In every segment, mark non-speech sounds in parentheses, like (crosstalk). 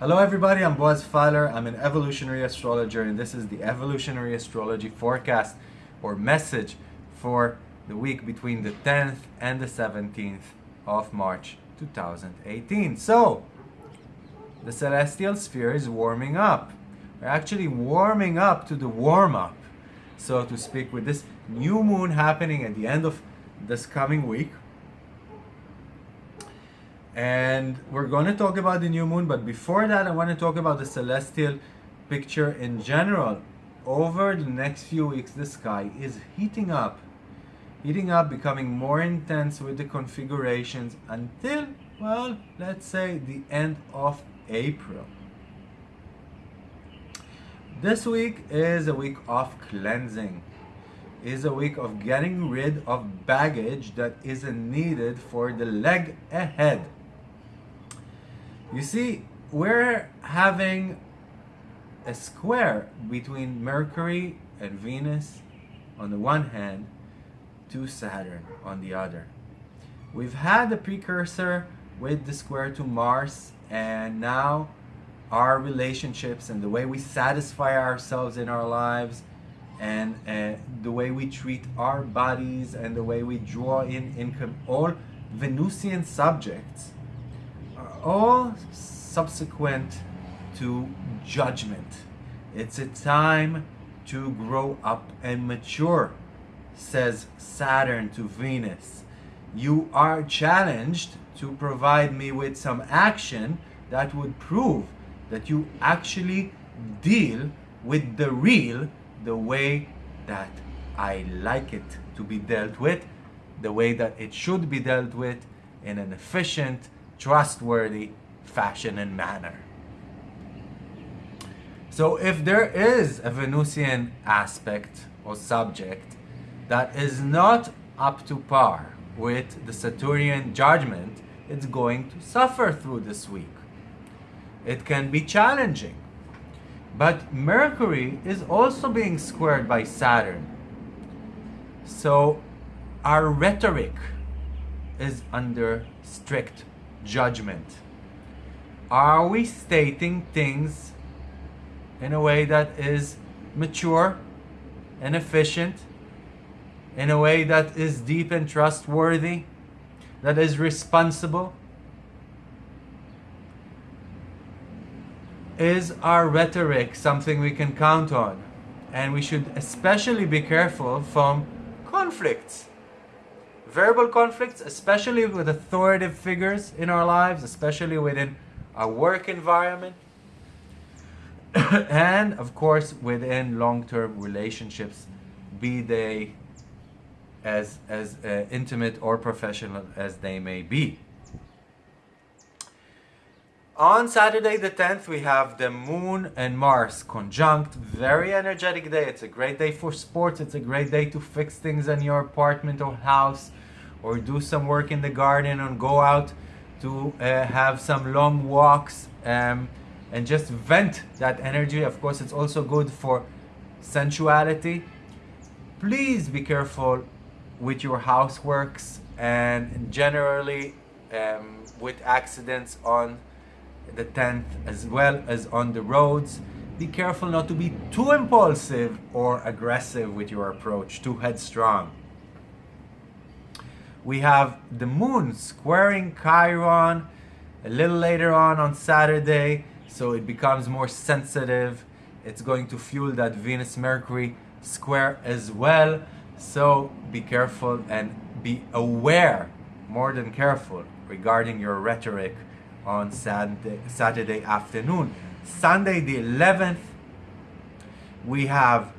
Hello everybody, I'm Boaz Fyler. I'm an evolutionary astrologer and this is the evolutionary astrology forecast or message for the week between the 10th and the 17th of March 2018. So, the celestial sphere is warming up. We're actually warming up to the warm up, so to speak, with this new moon happening at the end of this coming week and we're going to talk about the new moon but before that I want to talk about the celestial picture in general over the next few weeks the sky is heating up heating up becoming more intense with the configurations until well let's say the end of April. This week is a week of cleansing. Is a week of getting rid of baggage that isn't needed for the leg ahead. You see, we're having a square between Mercury and Venus on the one hand to Saturn on the other. We've had the precursor with the square to Mars and now our relationships and the way we satisfy ourselves in our lives and uh, the way we treat our bodies and the way we draw in income, all Venusian subjects are all subsequent to judgment. It's a time to grow up and mature, says Saturn to Venus. You are challenged to provide me with some action that would prove that you actually deal with the real the way that I like it to be dealt with, the way that it should be dealt with in an efficient, trustworthy fashion and manner. So if there is a Venusian aspect or subject that is not up to par with the Saturnian judgment, it's going to suffer through this week. It can be challenging. But Mercury is also being squared by Saturn. So our rhetoric is under strict judgment? Are we stating things in a way that is mature and efficient, in a way that is deep and trustworthy, that is responsible? Is our rhetoric something we can count on? And we should especially be careful from conflicts verbal conflicts, especially with authoritative figures in our lives, especially within our work environment, (coughs) and of course within long-term relationships, be they as, as uh, intimate or professional as they may be. On Saturday the 10th, we have the Moon and Mars conjunct. Very energetic day. It's a great day for sports. It's a great day to fix things in your apartment or house or do some work in the garden and go out to uh, have some long walks um, and just vent that energy. Of course, it's also good for sensuality. Please be careful with your houseworks and generally um, with accidents on the 10th as well as on the roads. Be careful not to be too impulsive or aggressive with your approach, too headstrong we have the moon squaring Chiron a little later on on Saturday so it becomes more sensitive it's going to fuel that Venus Mercury square as well so be careful and be aware more than careful regarding your rhetoric on Saturday, afternoon Sunday the 11th we have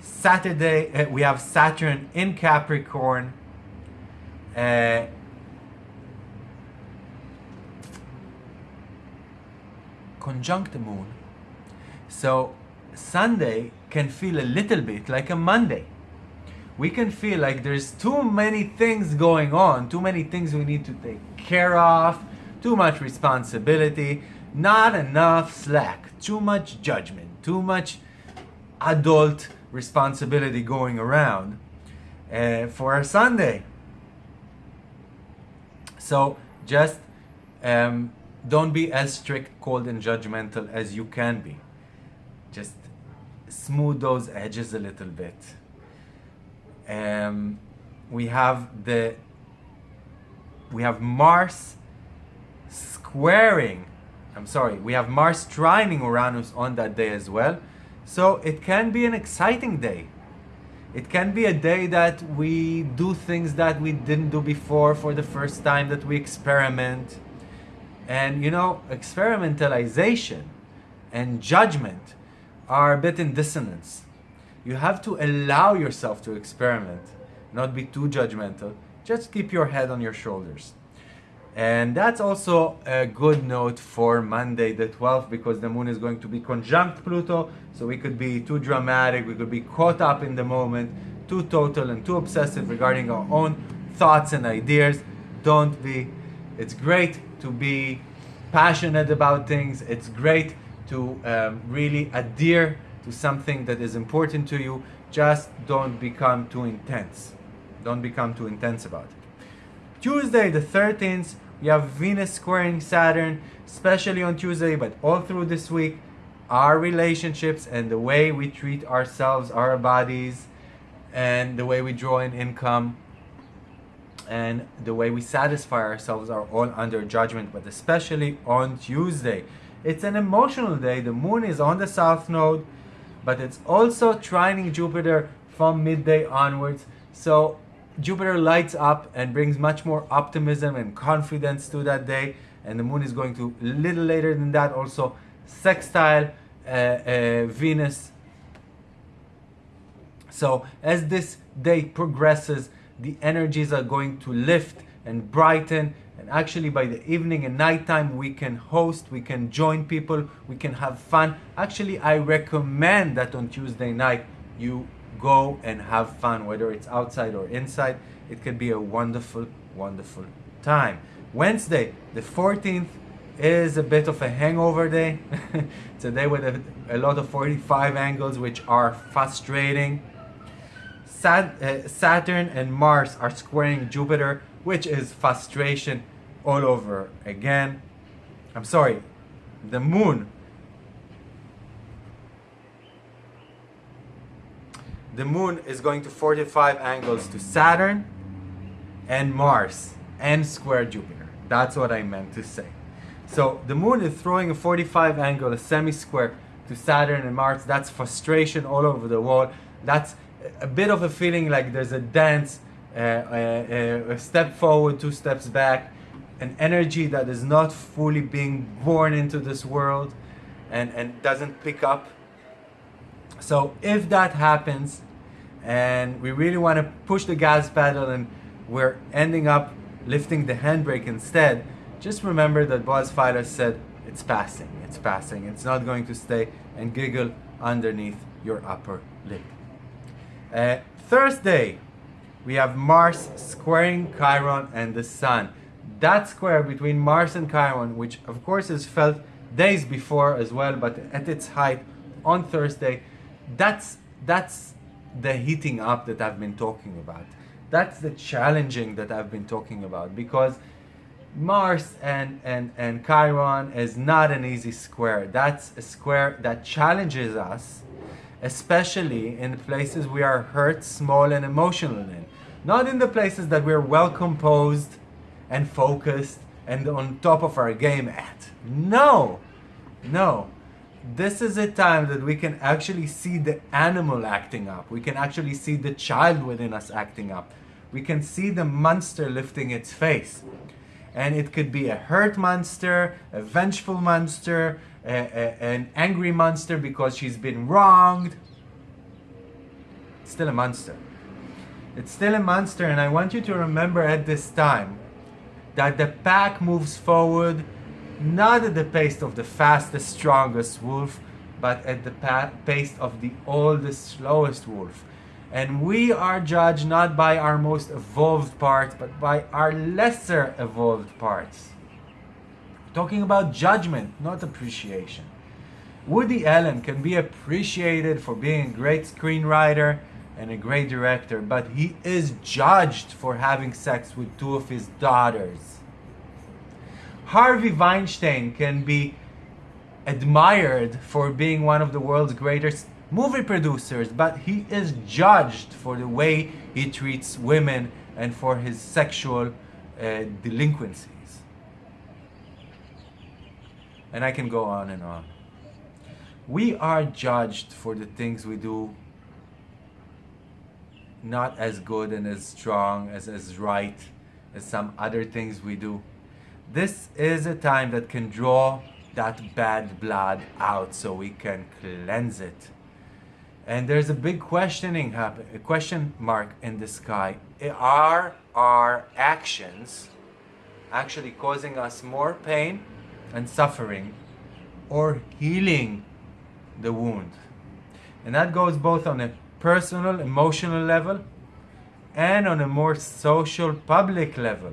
Saturday uh, we have Saturn in Capricorn uh, conjunct the moon. So Sunday can feel a little bit like a Monday. We can feel like there's too many things going on, too many things we need to take care of, too much responsibility, not enough slack, too much judgment, too much adult responsibility going around uh, for a Sunday. So just um, don't be as strict, cold, and judgmental as you can be. Just smooth those edges a little bit. Um, we have the we have Mars squaring. I'm sorry, we have Mars trining Uranus on that day as well. So it can be an exciting day. It can be a day that we do things that we didn't do before for the first time, that we experiment. And you know, experimentalization and judgment are a bit in dissonance. You have to allow yourself to experiment, not be too judgmental. Just keep your head on your shoulders. And that's also a good note for Monday the 12th because the moon is going to be conjunct Pluto. So we could be too dramatic, we could be caught up in the moment, too total and too obsessive regarding our own thoughts and ideas. Don't be. It's great to be passionate about things. It's great to um, really adhere to something that is important to you. Just don't become too intense. Don't become too intense about it. Tuesday the 13th we have Venus squaring Saturn, especially on Tuesday, but all through this week. Our relationships and the way we treat ourselves, our bodies, and the way we draw in income and the way we satisfy ourselves are all under judgment, but especially on Tuesday. It's an emotional day. The moon is on the south node, but it's also trining Jupiter from midday onwards. So Jupiter lights up and brings much more optimism and confidence to that day. And the moon is going to, a little later than that, also sextile uh, uh, Venus. So as this day progresses, the energies are going to lift and brighten. And actually by the evening and nighttime, we can host, we can join people, we can have fun. Actually, I recommend that on Tuesday night, you go and have fun, whether it's outside or inside. It can be a wonderful, wonderful time. Wednesday, the 14th, is a bit of a hangover day. (laughs) it's a day with a, a, lot of 45 angles, which are frustrating. Sat, uh, Saturn and Mars are squaring Jupiter, which is frustration all over again. I'm sorry, the moon the moon is going to 45 angles to Saturn and Mars and square Jupiter. That's what I meant to say. So the moon is throwing a 45 angle, a semi-square to Saturn and Mars. That's frustration all over the world. That's a bit of a feeling like there's a dance, a step forward, two steps back, an energy that is not fully being born into this world and, and doesn't pick up so if that happens and we really want to push the gas pedal and we're ending up lifting the handbrake instead, just remember that Boaz Fyler said it's passing, it's passing, it's not going to stay and giggle underneath your upper lip. Uh, Thursday, we have Mars squaring Chiron and the Sun. That square between Mars and Chiron, which of course is felt days before as well, but at its height on Thursday, that's that's the heating up that I've been talking about. That's the challenging that I've been talking about because Mars and, and, and Chiron is not an easy square. That's a square that challenges us, especially in places we are hurt, small, and emotional in. Not in the places that we're well composed and focused and on top of our game at. No, no this is a time that we can actually see the animal acting up. We can actually see the child within us acting up. We can see the monster lifting its face. And it could be a hurt monster, a vengeful monster, a, a, an angry monster because she's been wronged. It's still a monster. It's still a monster, and I want you to remember at this time that the pack moves forward not at the pace of the fastest, strongest wolf, but at the pace of the oldest, slowest wolf. And we are judged not by our most evolved parts, but by our lesser evolved parts. Talking about judgment, not appreciation. Woody Allen can be appreciated for being a great screenwriter and a great director, but he is judged for having sex with two of his daughters. Harvey Weinstein can be admired for being one of the world's greatest movie producers, but he is judged for the way he treats women and for his sexual uh, delinquencies. And I can go on and on. We are judged for the things we do not as good and as strong as as right as some other things we do. This is a time that can draw that bad blood out so we can cleanse it. And there's a big questioning happen, a question mark in the sky. Are our actions actually causing us more pain and suffering or healing the wound? And that goes both on a personal, emotional level and on a more social, public level.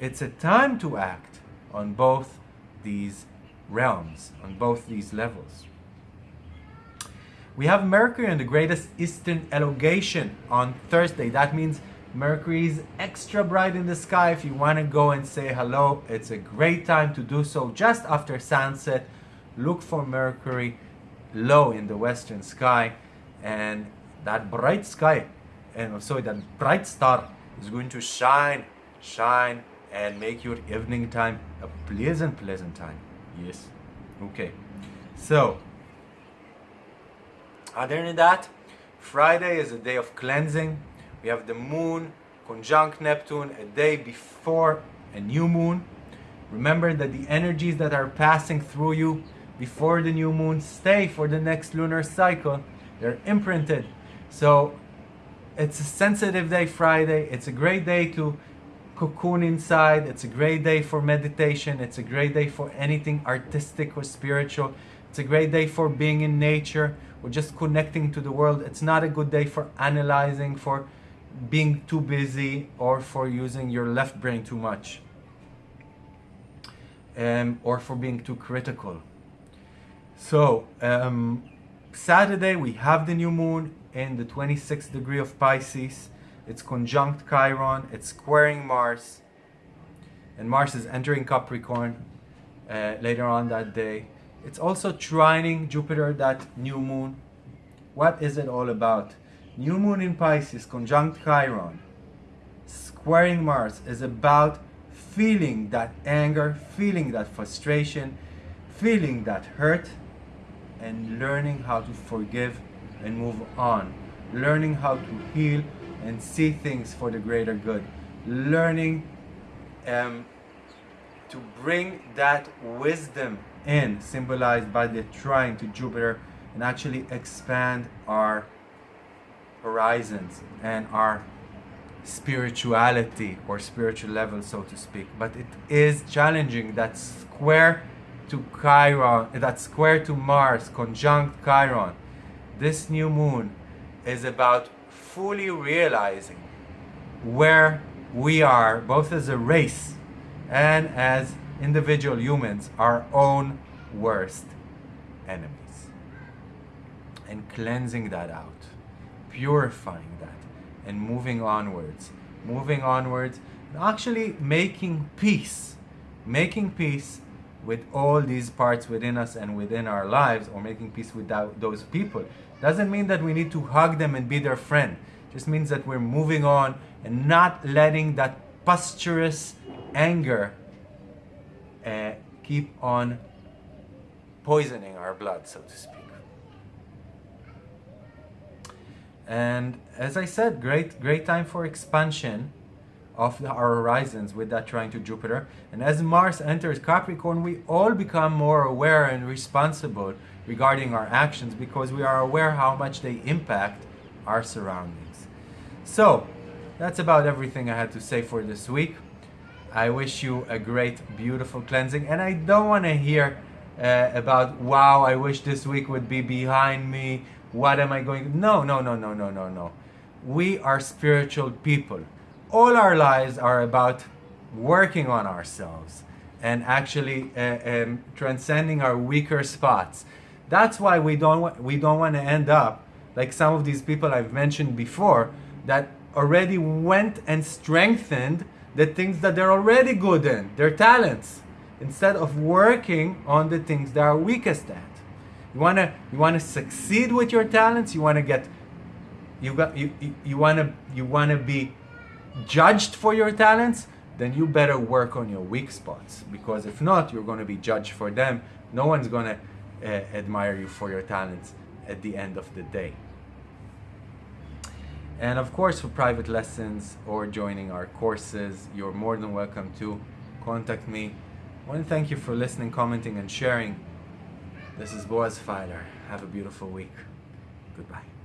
It's a time to act on both these realms, on both these levels. We have Mercury in the greatest eastern elongation on Thursday. That means Mercury is extra bright in the sky. If you want to go and say hello, it's a great time to do so. Just after sunset. Look for Mercury low in the western sky. And that bright sky and sorry that bright star is going to shine shine and make your evening time a pleasant pleasant time. Yes. Okay. So other than that friday is a day of cleansing we have the moon conjunct neptune a day before a new moon remember that the energies that are passing through you before the new moon stay for the next lunar cycle they're imprinted so it's a sensitive day Friday. It's a great day to cocoon inside. It's a great day for meditation. It's a great day for anything artistic or spiritual. It's a great day for being in nature or just connecting to the world. It's not a good day for analyzing, for being too busy, or for using your left brain too much, um, or for being too critical. So, um, Saturday we have the new moon in the 26th degree of Pisces. It's conjunct Chiron, it's squaring Mars, and Mars is entering Capricorn uh, later on that day. It's also trining Jupiter, that new moon. What is it all about? New moon in Pisces, conjunct Chiron, squaring Mars is about feeling that anger, feeling that frustration, feeling that hurt, and learning how to forgive and move on. Learning how to heal and see things for the greater good. Learning um, to bring that wisdom in, symbolized by the trine to Jupiter, and actually expand our horizons and our spirituality or spiritual level, so to speak. But it is challenging that square to Chiron, that square to Mars, conjunct Chiron this new moon is about fully realizing where we are, both as a race and as individual humans, our own worst enemies. And cleansing that out, purifying that, and moving onwards. Moving onwards, actually making peace. Making peace with all these parts within us and within our lives, or making peace with that, those people doesn't mean that we need to hug them and be their friend. Just means that we're moving on and not letting that posturous anger uh, keep on poisoning our blood, so to speak. And as I said, great, great time for expansion of our horizons with that trine to Jupiter. And as Mars enters Capricorn, we all become more aware and responsible regarding our actions because we are aware how much they impact our surroundings. So, that's about everything I had to say for this week. I wish you a great, beautiful cleansing. And I don't want to hear uh, about, wow, I wish this week would be behind me. What am I going? No, no, no, no, no, no, no. We are spiritual people. All our lives are about working on ourselves and actually uh, um, transcending our weaker spots. That's why we don't we don't want to end up like some of these people I've mentioned before that already went and strengthened the things that they're already good in, their talents, instead of working on the things they are weakest at. You wanna you wanna succeed with your talents. You wanna get you got you you, you wanna you wanna be judged for your talents. Then you better work on your weak spots because if not, you're gonna be judged for them. No one's gonna uh, admire you for your talents at the end of the day. And of course, for private lessons or joining our courses, you're more than welcome to contact me. I want to thank you for listening, commenting, and sharing. This is Boaz Fyler. Have a beautiful week. Goodbye.